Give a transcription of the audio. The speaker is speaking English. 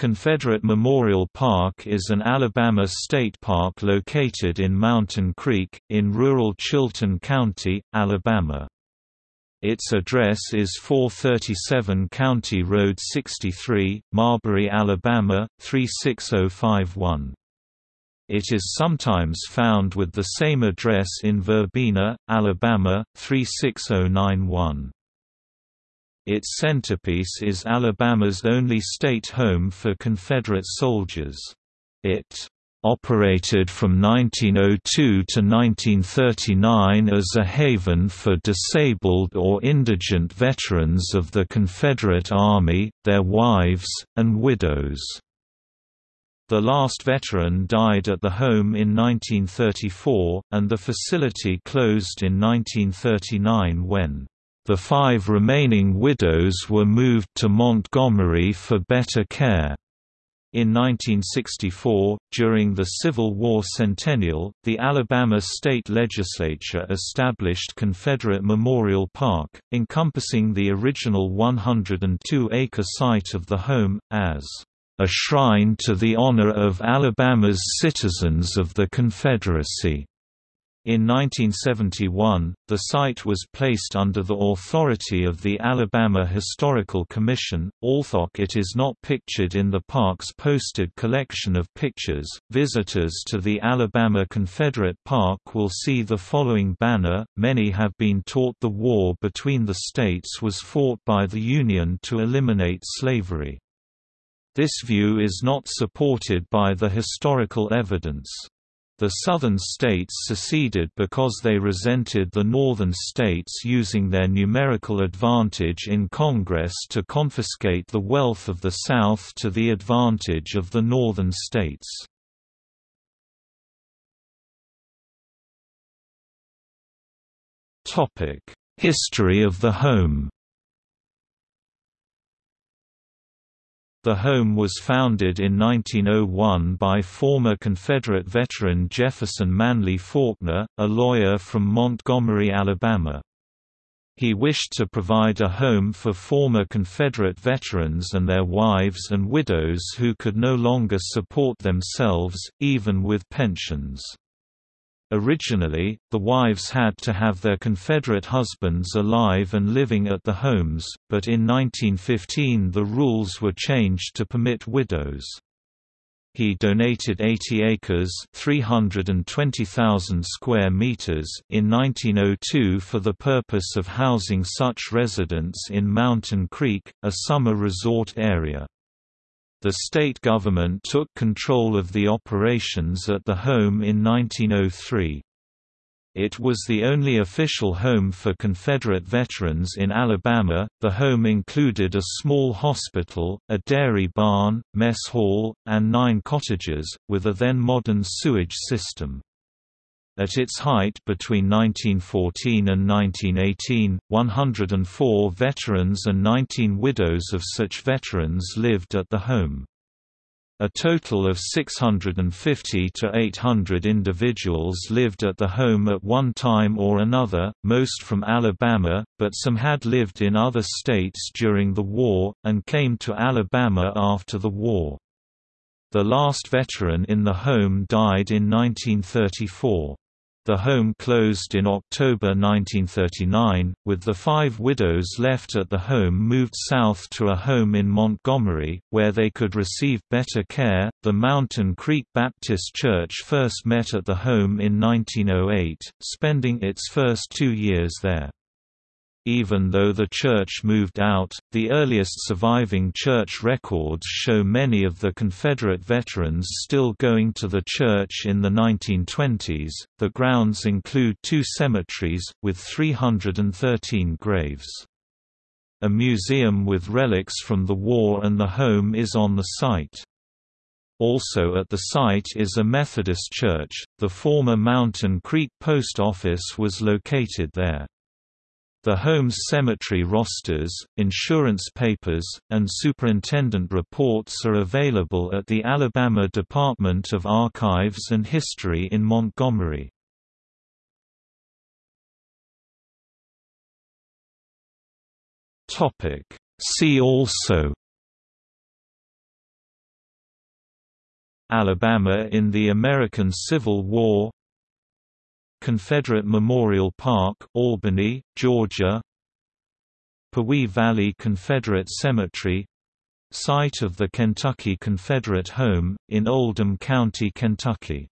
Confederate Memorial Park is an Alabama state park located in Mountain Creek, in rural Chilton County, Alabama. Its address is 437 County Road 63, Marbury, Alabama, 36051. It is sometimes found with the same address in Verbena, Alabama, 36091. Its centerpiece is Alabama's only state home for Confederate soldiers. It operated from 1902 to 1939 as a haven for disabled or indigent veterans of the Confederate Army, their wives, and widows. The last veteran died at the home in 1934, and the facility closed in 1939 when the five remaining widows were moved to Montgomery for better care. In 1964, during the Civil War centennial, the Alabama state legislature established Confederate Memorial Park, encompassing the original 102-acre site of the home, as a shrine to the honor of Alabama's citizens of the Confederacy. In 1971, the site was placed under the authority of the Alabama Historical Commission, although it is not pictured in the park's posted collection of pictures. Visitors to the Alabama Confederate Park will see the following banner Many have been taught the war between the states was fought by the Union to eliminate slavery. This view is not supported by the historical evidence. The southern states seceded because they resented the northern states using their numerical advantage in Congress to confiscate the wealth of the South to the advantage of the northern states. History of the home The home was founded in 1901 by former Confederate veteran Jefferson Manly Falkner, a lawyer from Montgomery, Alabama. He wished to provide a home for former Confederate veterans and their wives and widows who could no longer support themselves, even with pensions. Originally, the wives had to have their Confederate husbands alive and living at the homes, but in 1915 the rules were changed to permit widows. He donated 80 acres (320,000 square meters) in 1902 for the purpose of housing such residents in Mountain Creek, a summer resort area. The state government took control of the operations at the home in 1903. It was the only official home for Confederate veterans in Alabama. The home included a small hospital, a dairy barn, mess hall, and nine cottages, with a then modern sewage system. At its height between 1914 and 1918, 104 veterans and 19 widows of such veterans lived at the home. A total of 650 to 800 individuals lived at the home at one time or another, most from Alabama, but some had lived in other states during the war, and came to Alabama after the war. The last veteran in the home died in 1934. The home closed in October 1939, with the five widows left at the home moved south to a home in Montgomery, where they could receive better care. The Mountain Creek Baptist Church first met at the home in 1908, spending its first two years there. Even though the church moved out, the earliest surviving church records show many of the Confederate veterans still going to the church in the 1920s. The grounds include two cemeteries, with 313 graves. A museum with relics from the war and the home is on the site. Also at the site is a Methodist church. The former Mountain Creek Post Office was located there. The home's cemetery rosters, insurance papers, and superintendent reports are available at the Alabama Department of Archives and History in Montgomery. See also Alabama in the American Civil War Confederate Memorial Park, Albany, Georgia. Pewee Valley Confederate Cemetery. Site of the Kentucky Confederate Home, in Oldham County, Kentucky